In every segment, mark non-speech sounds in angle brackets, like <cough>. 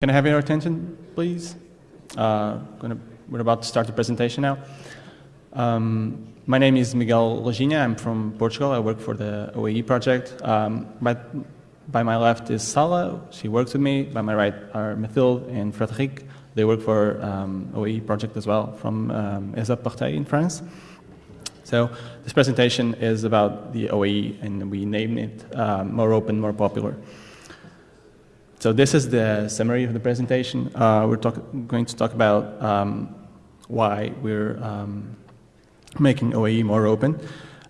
Can I have your attention, please? Uh, gonna, we're about to start the presentation now. Um, my name is Miguel Lojinha. I'm from Portugal. I work for the OAE project. Um, by, by my left is Sala. She works with me. By my right are Mathilde and Frédéric. They work for um, OAE project as well from um, ESA in France. So this presentation is about the OAE, and we named it uh, More Open, More Popular. So this is the summary of the presentation. Uh, we're talk, going to talk about um, why we're um, making OAE more open.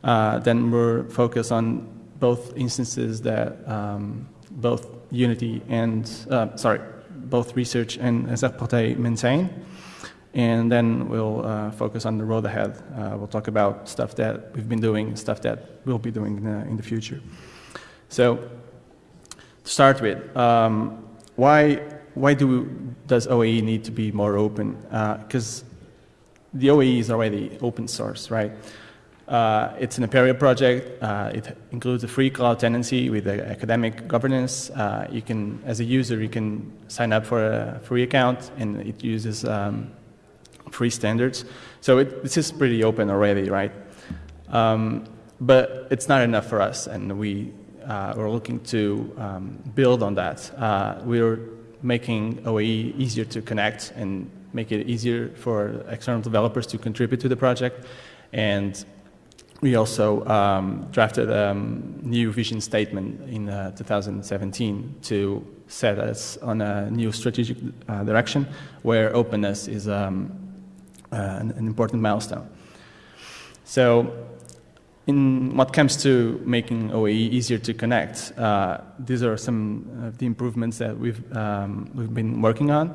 Uh, then we're focused on both instances that um, both Unity and, uh, sorry, both research and ESUP-Portail maintain. And then we'll uh, focus on the road ahead. Uh, we'll talk about stuff that we've been doing, stuff that we'll be doing in the, in the future. So start with, um, why, why do, does OAE need to be more open? Because uh, the OAE is already open source, right? Uh, it's an Apereo project. Uh, it includes a free cloud tenancy with academic governance. Uh, you can, as a user, you can sign up for a free account, and it uses um, free standards. So it, this is pretty open already, right? Um, but it's not enough for us, and we uh, we're looking to um, build on that. Uh, we're making OAE easier to connect and make it easier for external developers to contribute to the project. And we also um, drafted a um, new vision statement in uh, 2017 to set us on a new strategic uh, direction where openness is um, uh, an, an, important milestone. So in what comes to making OAE easier to connect, uh, these are some of the improvements that we've, um, we've been working on.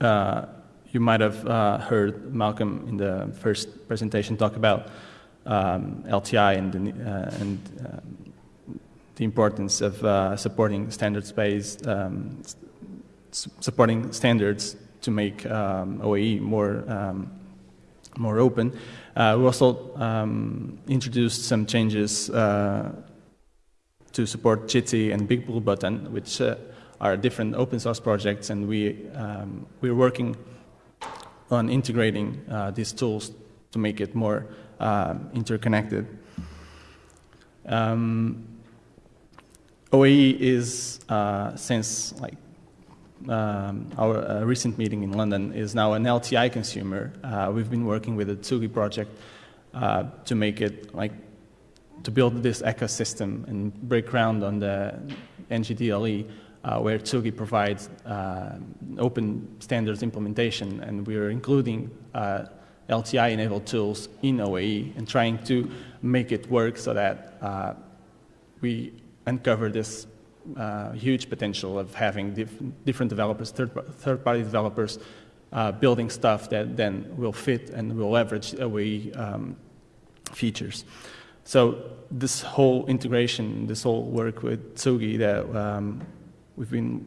Uh, you might have uh, heard Malcolm in the first presentation talk about um, LTI and, uh, and um, the importance of uh, supporting standards-based, um, supporting standards to make um, OAE more, um, more open. Uh, we also um, introduced some changes uh, to support Jitsi and Big Blue Button, which uh, are different open source projects, and we, um, we're working on integrating these tools to make it more um, interconnected. Um, OAE is, uh, since like um, our uh, recent meeting in London is now an LTI consumer. Uh, we've been working with the Tsugi project uh, to make it like to build this ecosystem and break ground on the NGDLE uh, where Tsugi provides uh, open standards implementation and we're including uh, LTI-enabled tools in OAE and trying to make it work so that we uncover this uh, huge potential of having dif different developers, third-party third developers, uh, building stuff that then will fit and will leverage OAE um, features. So this whole integration, this whole work with Tsugi that um, we've been,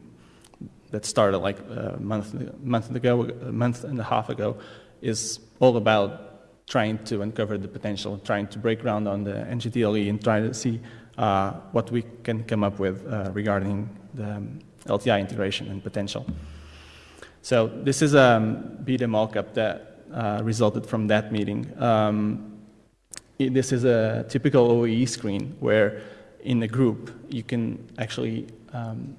that started like a month, month ago, a month and a half ago, is all about trying to uncover the potential, trying to break ground on the NGDLE and trying to see uh, what we can come up with uh, regarding the um, LTI integration and potential. So this is a um, beta mockup that uh, resulted from that meeting. Um, it, this is a typical OAE screen where in a group you can actually um,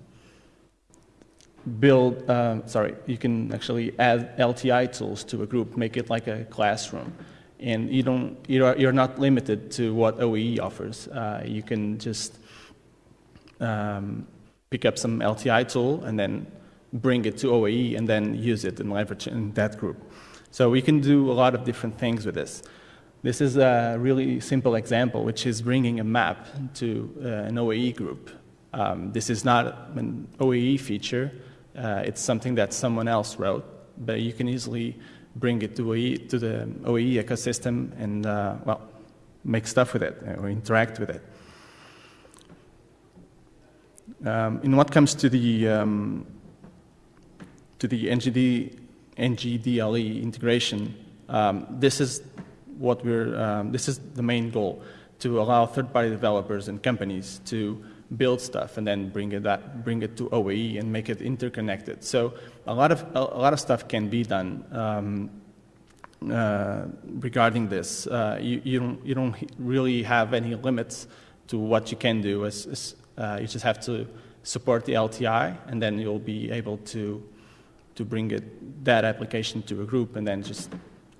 build, uh, sorry, you can actually add LTI tools to a group, make it like a classroom and you don't, you're, you're not limited to what OAE offers. Uh, you can just um, pick up some LTI tool and then bring it to OAE and then use it and leverage it in that group. So we can do a lot of different things with this. This is a really simple example, which is bringing a map to uh, an OAE group. Um, this is not an OAE feature. Uh, it's something that someone else wrote, but you can easily bring it to, OAE, to the OAE ecosystem and, uh, well, make stuff with it or interact with it. Um, in what comes to the, um, to the NGD, NGDLE integration, um, this is what we're, um, this is the main goal, to allow third-party developers and companies to build stuff and then bring it that bring it to OAE and make it interconnected. So a lot of a, lot of stuff can be done um, uh, regarding this. Uh, you, you don't you don't really have any limits to what you can do. As, as uh, you just have to support the LTI, and then you'll be able to to bring it that application to a group, and then just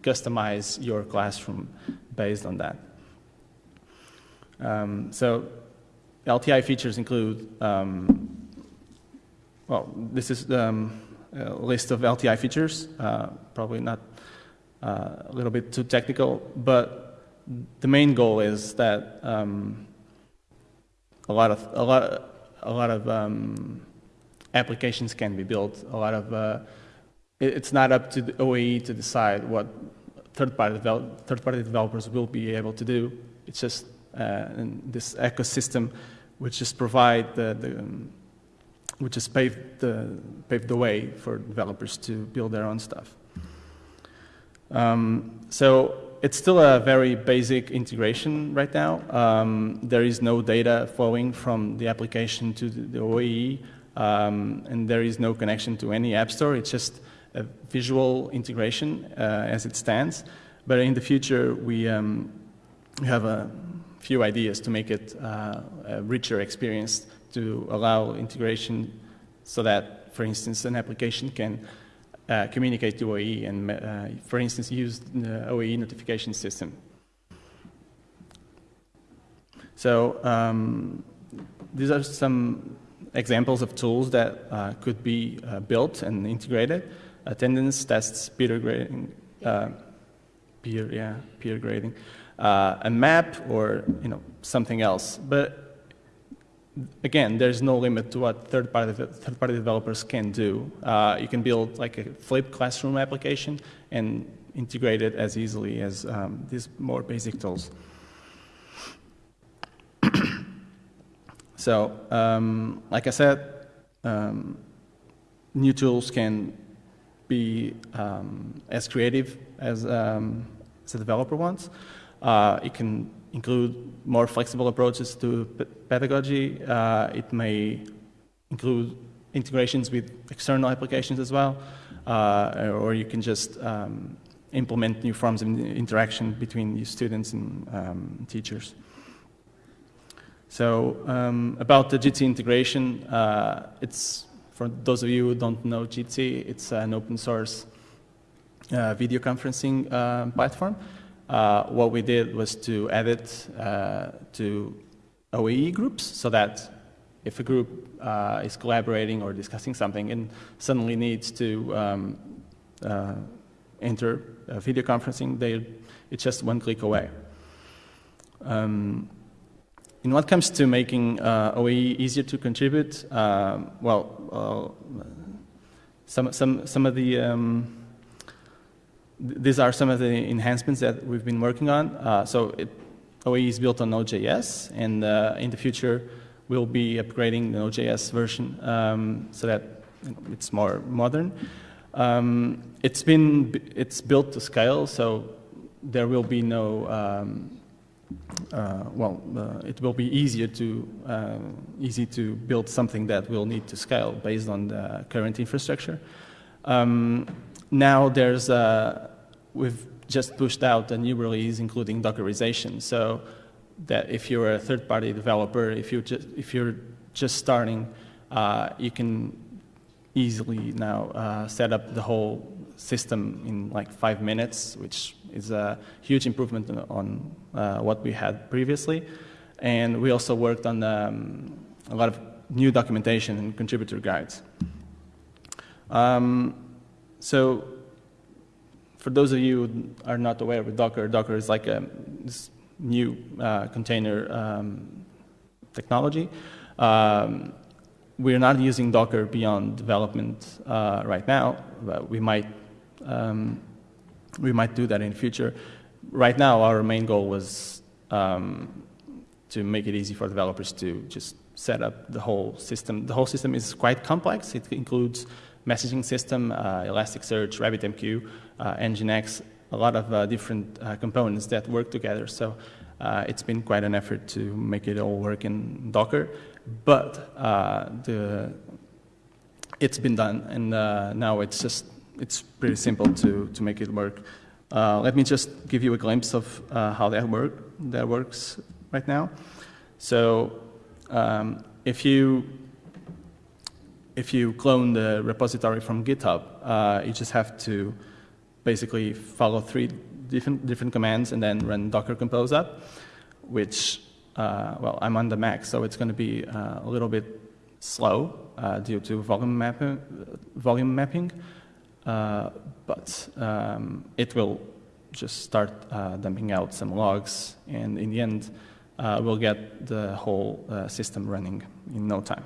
customize your classroom based on that. Um, so LTI features include, um, well, this is um, a list of LTI features, uh, probably not uh, a little bit too technical, but the main goal is that um, a lot of, a lot, a lot of um, applications can be built, a lot of, uh, it, it's not up to the OAE to decide what third-party develop, third-party developers will be able to do. It's just uh, this ecosystem which just provide the, the um, which just pave the, pave the way for developers to build their own stuff. Um, so it's still a very basic integration right now. Um, there is no data flowing from the application to the, the OAE, um, and there is no connection to any app store. It's just a visual integration uh, as it stands. But in the future, we, um, we have a few ideas to make it uh, a richer experience to allow integration so that, for instance, an application can uh, communicate to OAE and, uh, for instance, use the OAE notification system. So um, these are some examples of tools that uh, could be uh, built and integrated. Attendance tests, peer grading, uh, peer, yeah, peer grading uh, a map or you know something else. But again, there's no limit to what third-party third-party developers can do. Uh, you can build like a flipped classroom application and integrate it as easily as um, these more basic tools. <coughs> so, um, like I said, um, new tools can be um, as creative as, a developer wants. Uh, it can include more flexible approaches to pedagogy. Uh, it may include integrations with external applications as well, uh, or you can just um, implement new forms of interaction between students and um, teachers. So um, about the Jitsi integration, uh, it's for those of you who don't know Jitsi, it's an open source uh, video conferencing uh, platform. Uh, what we did was to add it uh, to OAE groups so that if a group uh, is collaborating or discussing something and suddenly needs to um, enter video conferencing, they, it's just one click away. Um, in what comes to making uh, OAE easier to contribute, well, some, some, some of the um, these are some of the enhancements that we've been working on. Uh, so it, is built on Node.js, and uh, in the future, we'll be upgrading the Node.js version um, so that it's more modern. Um, it's been it's built to scale, so there will be no um, uh, well, uh, it will be easier to uh, easy to build something that will need to scale based on the current infrastructure. Um, now there's a, we've just pushed out a new release including Dockerization. So that if you're a third-party developer, if you're just, if you're just starting, uh, you can easily now uh, set up the whole system in like five minutes, which is a huge improvement on uh, what we had previously. And we also worked on um, a lot of new documentation and contributor guides. Um, so for those of you who are not aware with Docker, Docker is like a new uh, container um, technology. Um, we're not using Docker beyond development uh, right now, but we might um, we might do that in the future. Right now, our main goal was um, to make it easy for developers to just set up the whole system. The whole system is quite complex. It includes messaging system, uh, Elasticsearch, RabbitMQ, uh, Nginx, a lot of uh, different components that work together. So it's been quite an effort to make it all work in Docker, but the it's been done, and uh, now it's just it's pretty simple to to make it work. Uh, let me just give you a glimpse of uh, how that work that works right now. So um, if you if you clone the repository from GitHub, uh, you just have to basically follow three different different commands and then run Docker Compose up, which uh, well I'm on the Mac, so it's going to be uh, a little bit slow uh, due to volume mapping. Volume mapping. Uh, but um, it will just start uh, dumping out some logs, and in the end, we'll get the whole system running in no time.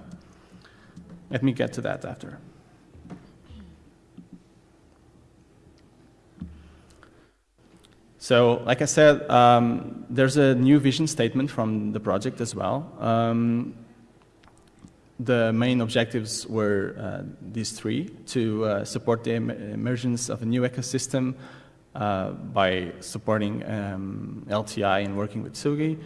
Let me get to that after. So, like I said, um, there's a new vision statement from the project as well. Um, the main objectives were uh, these three to uh, support the em emergence of a new ecosystem uh, by supporting um, LTI and working with Tsugi.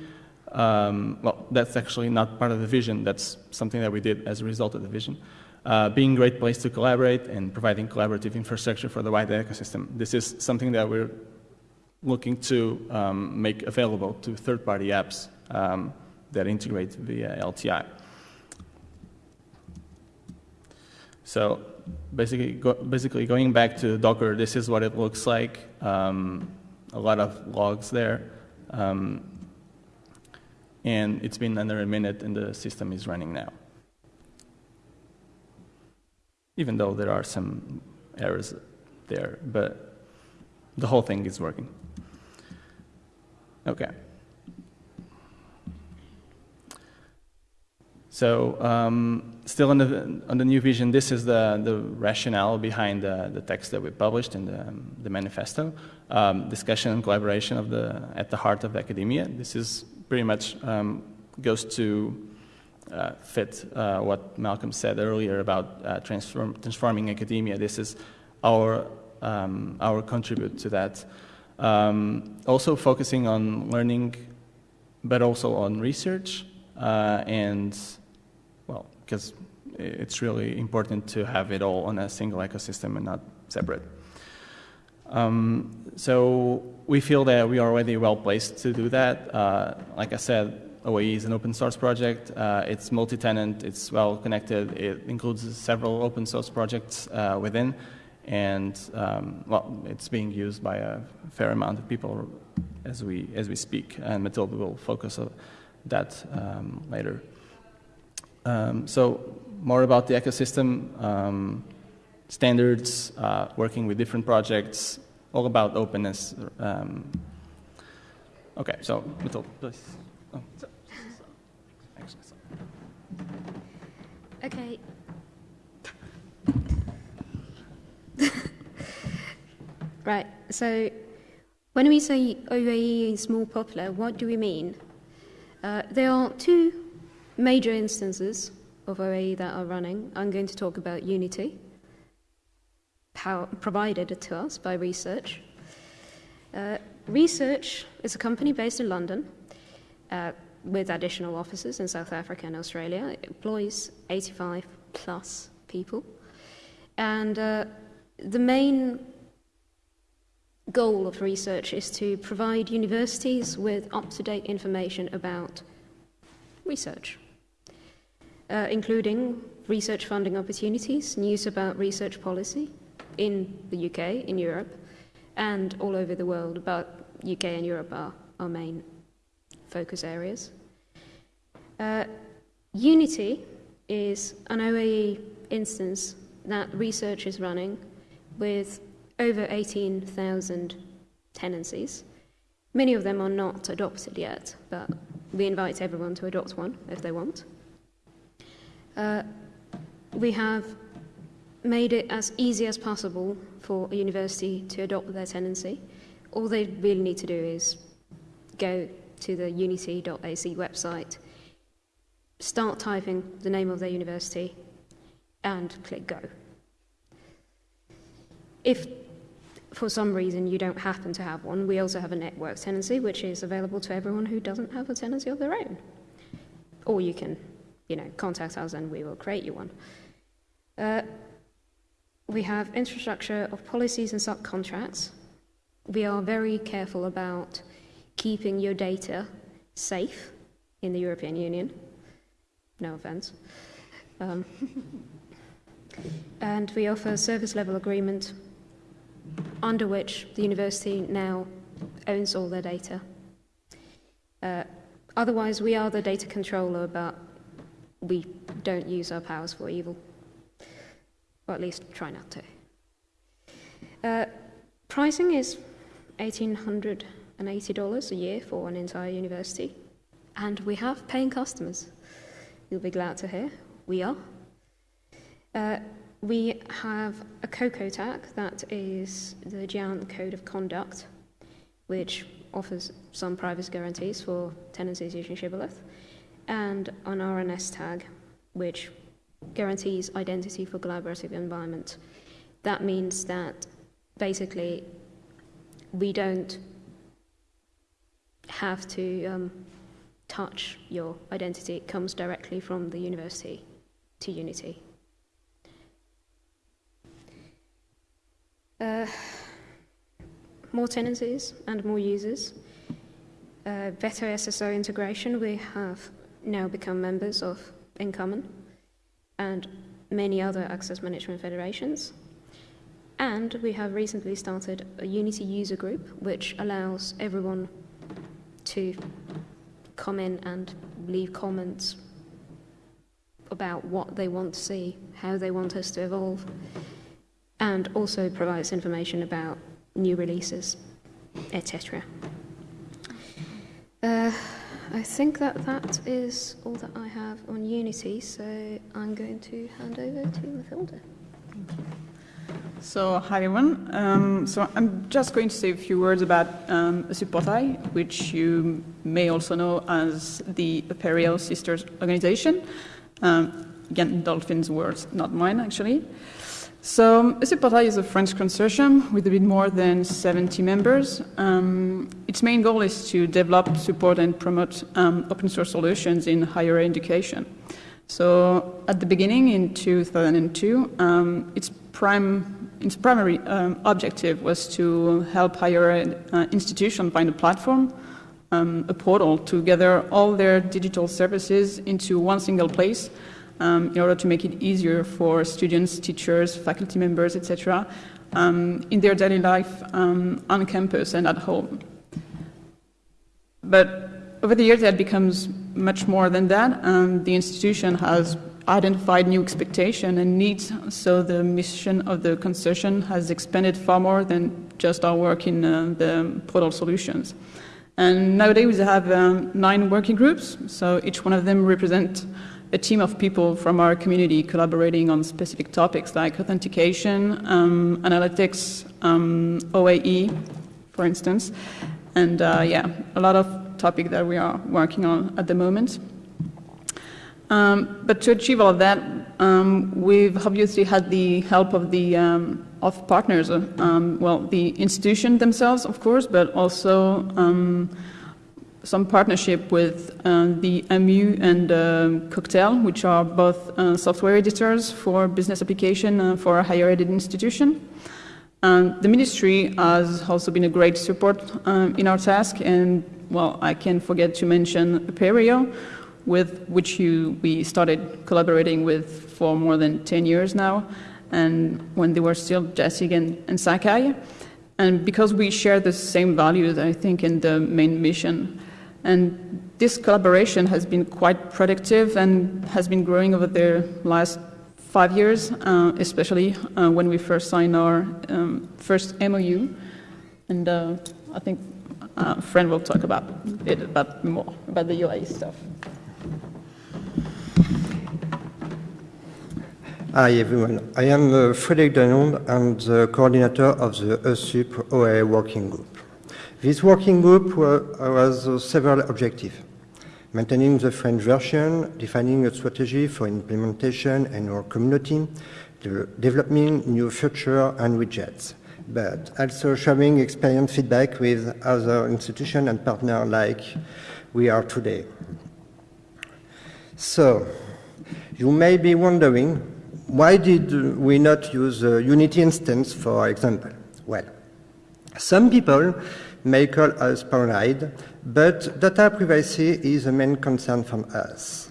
Um, well, that's actually not part of the vision, that's something that we did as a result of the vision. Uh, being a great place to collaborate and providing collaborative infrastructure for the wider ecosystem. This is something that we're looking to um, make available to third-party apps um, that integrate via LTI. So basically, go, basically going back to Docker, this is what it looks like. Um, a lot of logs there. Um, and it's been under a minute and the system is running now. Even though there are some errors there, but the whole thing is working. Okay. So um, still on the, on the new vision, this is the, the rationale behind the, the text that we published in the, the manifesto. Um, discussion and collaboration of the, at the heart of academia. This is pretty much um, goes to uh, fit uh, what Malcolm said earlier about uh, transform, transforming academia. This is our, um, our contribute to that. Um, also focusing on learning, but also on research uh, and well because it's really important to have it all on a single ecosystem and not separate. Um, so we feel that we are already well placed to do that. Uh, like I said, OAE is an open source project. Uh, it's multi-tenant, it's well connected. It includes several open source projects uh, within. And um, well, it's being used by a fair amount of people as we, as we speak. And Matilda will focus on that um, later. Um, so more about the ecosystem, um, standards, uh, working with different projects, all about openness. Um, okay, so Matilda, please. Oh, okay. <laughs> right, so when we say OAE is more popular, what do we mean? Uh, there are two major instances of OAE that are running. I'm going to talk about Unity, provided to us by Research. Uh, Research is a company based in London uh, with additional offices in South Africa and Australia. It employs 85 plus people. And uh, the main goal of research is to provide universities with up to date information about research uh, including research funding opportunities, news about research policy in the UK, in Europe, and all over the world, but UK and Europe are our main focus areas. Uh, Unity is an OAE instance that research is running with over 18,000 tenancies. Many of them are not adopted yet, but we invite everyone to adopt one if they want. Uh, we have made it as easy as possible for a university to adopt their tenancy. All they really need to do is go to the unity.ac website, start typing the name of their university, and click go. If for some reason you don't happen to have one, we also have a network tenancy, which is available to everyone who doesn't have a tenancy of their own. Or you can, you know, contact us and we will create you one. Uh, we have infrastructure of policies and subcontracts. We are very careful about keeping your data safe in the European Union. No offense. Um, <laughs> and we offer a service level agreement under which the university now owns all their data. Uh, otherwise, we are the data controller, but we don't use our powers for evil. Or at least try not to. Uh, pricing is $1,880 a year for an entire university, and we have paying customers. You'll be glad to hear. We are. Uh, we have a COCOTAC, that is the GÉANT Code of Conduct, which offers some privacy guarantees for tenancies using Shibboleth, and an RNS tag, which guarantees identity for collaborative environment. That means that basically we don't have to um, touch your identity. It comes directly from the university to Unity. Uh, more tenancies and more users. Uh, better SSO integration. We have now become members of InCommon and many other access management federations. And we have recently started a Unity user group, which allows everyone to come in and leave comments about what they want to see, how they want us to evolve and also provides information about new releases, etc. Uh, I think that that is all that I have on Unity, so I'm going to hand over to Mathilda. So, hi everyone. Um, so, I'm just going to say a few words about um, ESUP-Portail, which you may also know as the Apereo Sisters Organization. Um, again, Dolphin's words, not mine, actually. So, ESUP is a French consortium with a bit more than 70 members. Um, its main goal is to develop, support, and promote um, open source solutions in higher education. So, at the beginning in 2002, um, its, prime, its primary um, objective was to help higher ed uh, institutions find a platform, um, a portal to gather all their digital services into one single place um, in order to make it easier for students, teachers, faculty members, etc., um, in their daily life um, on campus and at home. But over the years, that becomes much more than that. Um, the institution has identified new expectations and needs, so the mission of the consortium has expanded far more than just our work in uh, the portal solutions. And nowadays we have um, nine working groups, so each one of them represent a team of people from our community collaborating on specific topics like authentication, um, analytics, um, OAE, for instance, and uh, yeah, a lot of topic that we are working on at the moment. Um, but to achieve all of that, um, we've obviously had the help of the um, of partners, uh, um, well, the institution themselves, of course, but also some partnership with uh, the MU and uh, Cocktail, which are both uh, software editors for business application uh, for a higher ed institution. the ministry has also been a great support um, in our task, and well, I can't forget to mention Apereo, with which you, we started collaborating with for more than 10 years now, and when they were still Jasig and, and Sakai. And because we share the same values, I think, in the main mission, and this collaboration has been quite productive and has been growing over the last five years, uh, especially uh, when we first signed our um, first MOU. And uh, I think uh, Fran will talk about it about more about the UI stuff. Hi everyone, I am uh, Frédéric Danonde, I'm the coordinator of the ESUP OA working group. This working group has several objectives. Maintaining the French version, defining a strategy for implementation in our community, developing new features and widgets, but also sharing experience feedback with other institutions and partners like we are today. So, you may be wondering, why did we not use Unity instance, for example? Well, some people call us paranoid, but data privacy is a main concern from us.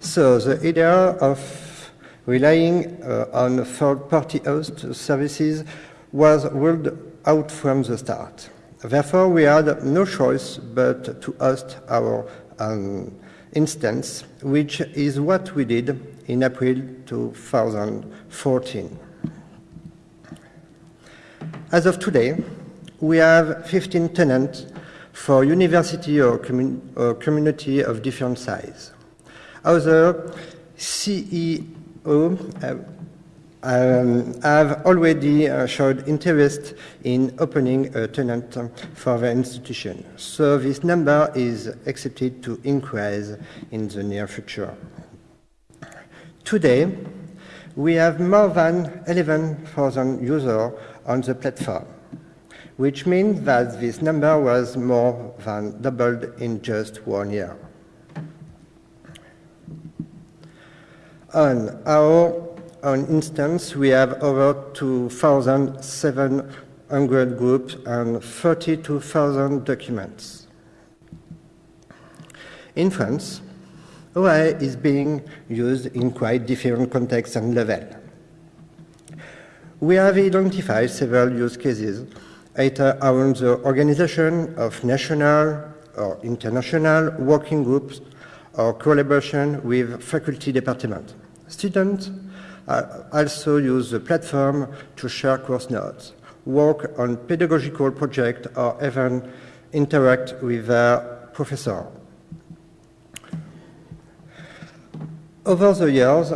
So the idea of relying uh, on third-party host services was ruled out from the start. Therefore, we had no choice but to host our um, instance, which is what we did in April 2014. As of today, we have 15 tenants for university or, commun or community of different size. Other CEO uh, um, have already uh, showed interest in opening a tenant for the institution. So this number is expected to increase in the near future. Today, we have more than 11,000 users on the platform, which means that this number was more than doubled in just one year. On our own instance, we have over 2,700 groups and 32,000 documents. In France, OA is being used in quite different contexts and levels. We have identified several use cases, either around the organization of national or international working groups or collaboration with faculty departments. Students uh, also use the platform to share course notes, work on pedagogical projects, or even interact with their professor. Over the years,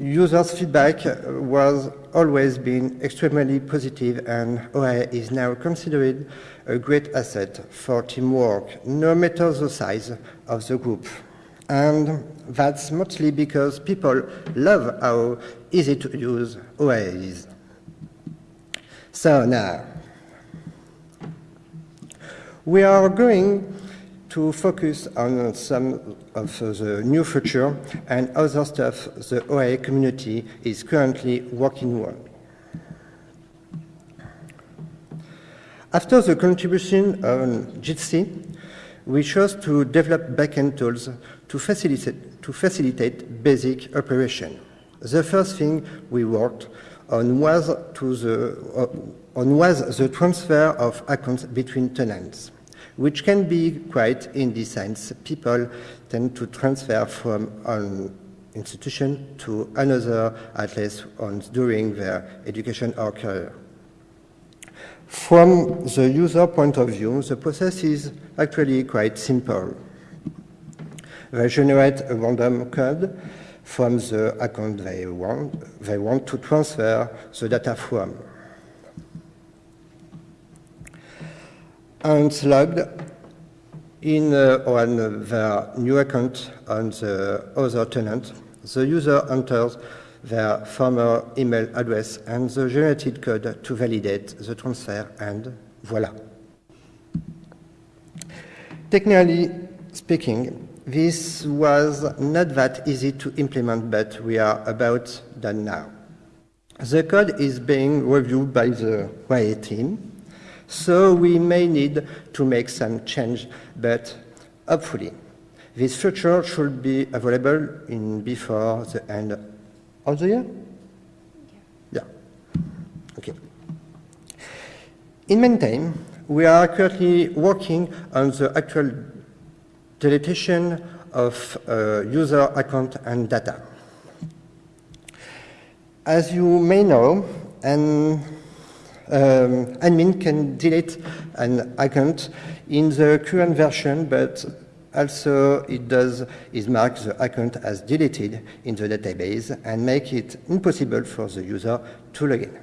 users' feedback was always been extremely positive and OA is now considered a great asset for teamwork, no matter the size of the group. And that's mostly because people love how easy to use OA is. So now, we are going to focus on some of the new future and other stuff the OA community is currently working on. After the contribution on Jitsi, we chose to develop backend tools to facilitate, to facilitate basic operation. The first thing we worked on was, to the, on was the transfer of accounts between tenants which can be quite in this sense. People tend to transfer from an institution to another, at least on, during their education or career. From the user point of view, the process is actually quite simple. They generate a random code from the account they want, they want to transfer the data from. And logged in uh, on their new account on the other tenant. The user enters their former email address and the generated code to validate the transfer, and voila. Technically speaking, this was not that easy to implement, but we are about done now. The code is being reviewed by the YA team, so we may need to make some change, but hopefully this feature should be available in before the end of the year? Yeah. yeah. Okay. In meantime, we are currently working on the actual deletion of uh, user account and data. As you may know, and um, admin can delete an account in the current version, but also it does is mark the account as deleted in the database and make it impossible for the user to log in.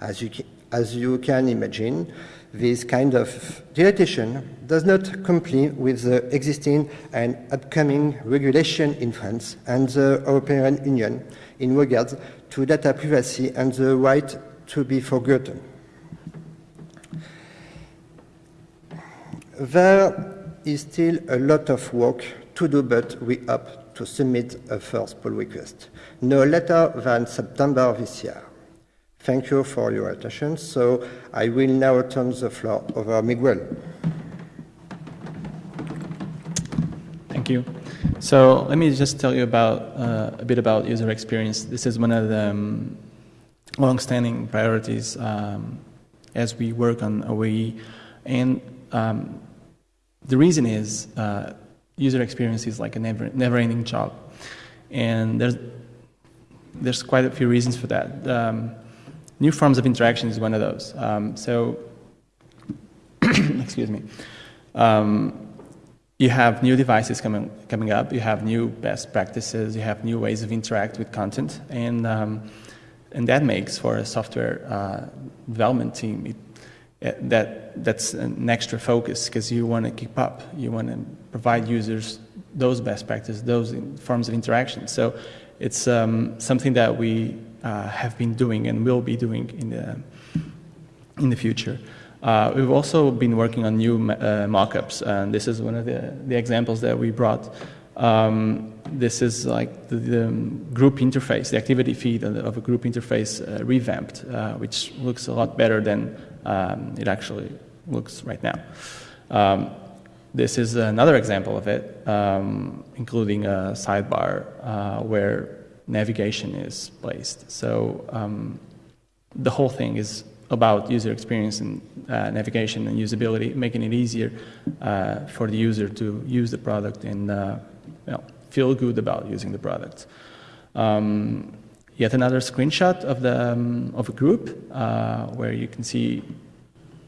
As you, as you can imagine, this kind of deletion does not comply with the existing and upcoming regulation in France and the European Union in regards to data privacy and the right to be forgotten. There is still a lot of work to do, but we hope to submit a first pull request no later than September this year. Thank you for your attention. So I will now turn the floor over to Miguel. Thank you. So let me just tell you about uh, a bit about user experience. This is one of the um, long-standing priorities um, as we work on OAE, and um, the reason is uh, user experience is like a never, never-ending job, and there's there's quite a few reasons for that. Um, new forms of interaction is one of those. Um, so, <coughs> excuse me. Um, you have new devices coming coming up. You have new best practices. You have new ways of interact with content, and um, and that makes for a software uh, development team it, it, that that's an extra focus because you want to keep up. You want to provide users those best practices, those forms of interaction. So it's um, something that we uh, have been doing and will be doing in the, in the future. Uh, we've also been working on new uh, mockups, and this is one of the, the examples that we brought. Um, this is like the, the, group interface, the activity feed of a group interface uh, revamped, uh, which looks a lot better than um, it actually looks right now. Um, this is another example of it, um, including a sidebar uh, where navigation is placed. So um, the whole thing is about user experience and uh, navigation and usability, making it easier uh, for the user to use the product and uh, you know, feel good about using the product. Um, yet another screenshot of, the, um, of a group uh, where you can see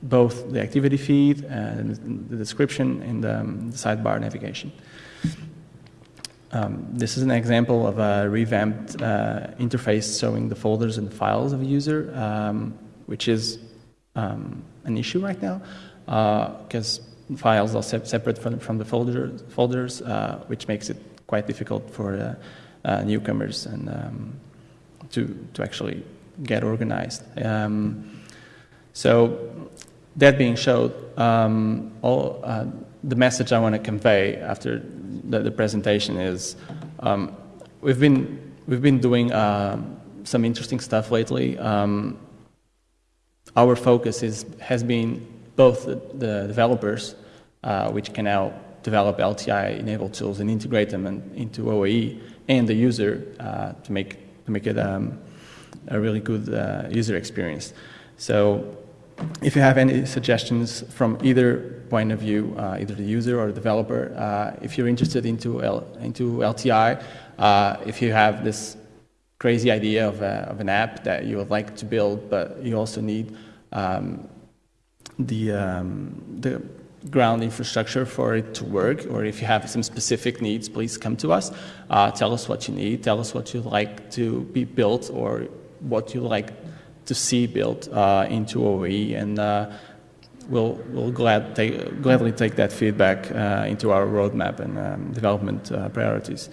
both the activity feed and the description and um, the sidebar navigation. Um, this is an example of a revamped uh, interface showing the folders and files of a user, um, which is um, an issue right now because uh, files are se separate from, from the folder, folders, uh, which makes it quite difficult for uh, uh, newcomers and um, to, to actually get organized. Um, so that being showed, um, all, uh, the message I want to convey after the, the presentation is um, we've been we've been doing uh, some interesting stuff lately. Um, our focus is has been both the, the developers, uh, which can now develop LTI-enabled tools and integrate them in, into OAE, and the user uh, to make to make it um, a really good uh, user experience. So if you have any suggestions from either point of view, uh, either the user or the developer, uh, if you're interested into, L into LTI, uh, if you have this crazy idea of, a, of, an app that you would like to build, but you also need um, the, um, the ground infrastructure for it to work, or if you have some specific needs, please come to us. Uh, tell us what you need, tell us what you'd like to be built, or what you'd like to see built uh, into OE, and uh, we'll, we'll glad take, gladly take that feedback uh, into our roadmap and um, development priorities.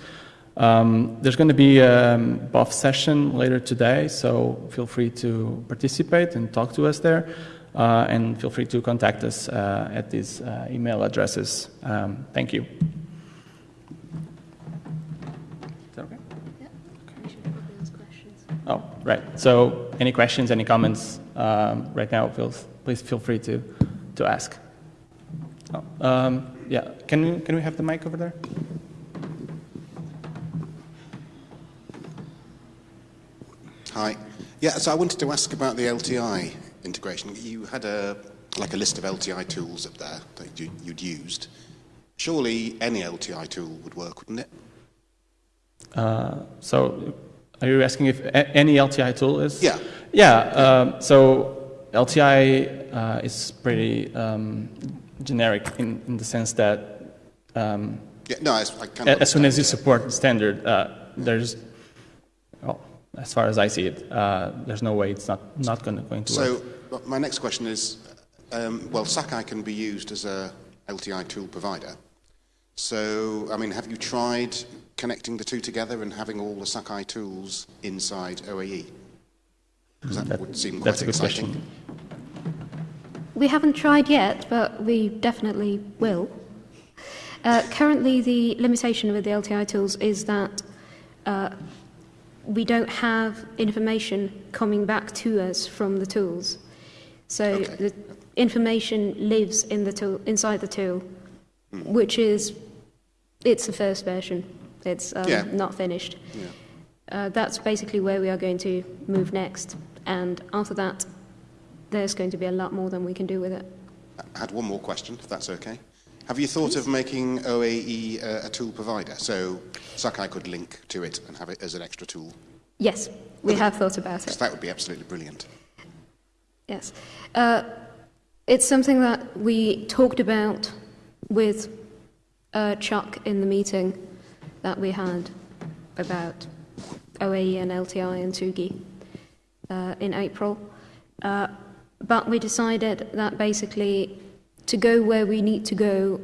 Um, there's going to be a um, BOF session later today, so feel free to participate and talk to us there. Uh, and feel free to contact us uh, at these uh, email addresses. Um, thank you. Is that okay? Yeah. Okay. Oh, right. So any questions, any comments um, right now, feel, please feel free to, to ask. Oh, um, yeah, can we, can we have the mic over there? Hi. Yeah, so I wanted to ask about the LTI integration. You had a like a list of LTI tools up there that you, would used. Surely any LTI tool would work, wouldn't it? Uh, so are you asking if any LTI tool is? Yeah. Yeah. Um, so LTI uh, is pretty um, generic in, in the sense that um, yeah, no, I, I as soon as you support the standard, uh, there's, well, as far as I see it, uh, there's no way it's not, not gonna, going to so, work. So my next question is, um, well, Sakai can be used as a LTI tool provider. So, I mean, have you tried connecting the two together and having all the Sakai tools inside OAE? Because that, That- would seem quite that's a good exciting. question. We haven't tried yet, but we definitely will. Uh, currently, the limitation with the LTI tools is that uh, we don't have information coming back to us from the tools. So Okay. the information lives in the tool, inside the tool, which is, it's the first version. It's um, Yeah. not finished. Yeah. Uh, that's basically where we are going to move next. And after that, there's going to be a lot more than we can do with it. I had one more question, if that's okay. Have you thought of making OAE uh, a tool provider? So Sakai could link to it and have it as an extra tool? Yes, we have thought about it. that would be absolutely brilliant. Yes. Uh, it's something that we talked about with uh, Chuck in the meeting that we had about OAE and LTI and Tsugi uh, in April. Uh, but we decided that basically to go where we need to go,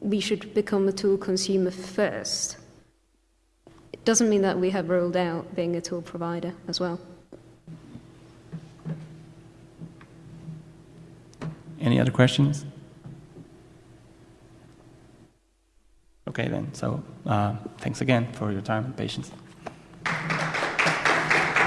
we should become a tool consumer first. It doesn't mean that we have ruled out being a tool provider as well. Any other questions? Okay then, so uh, thanks again for your time and patience.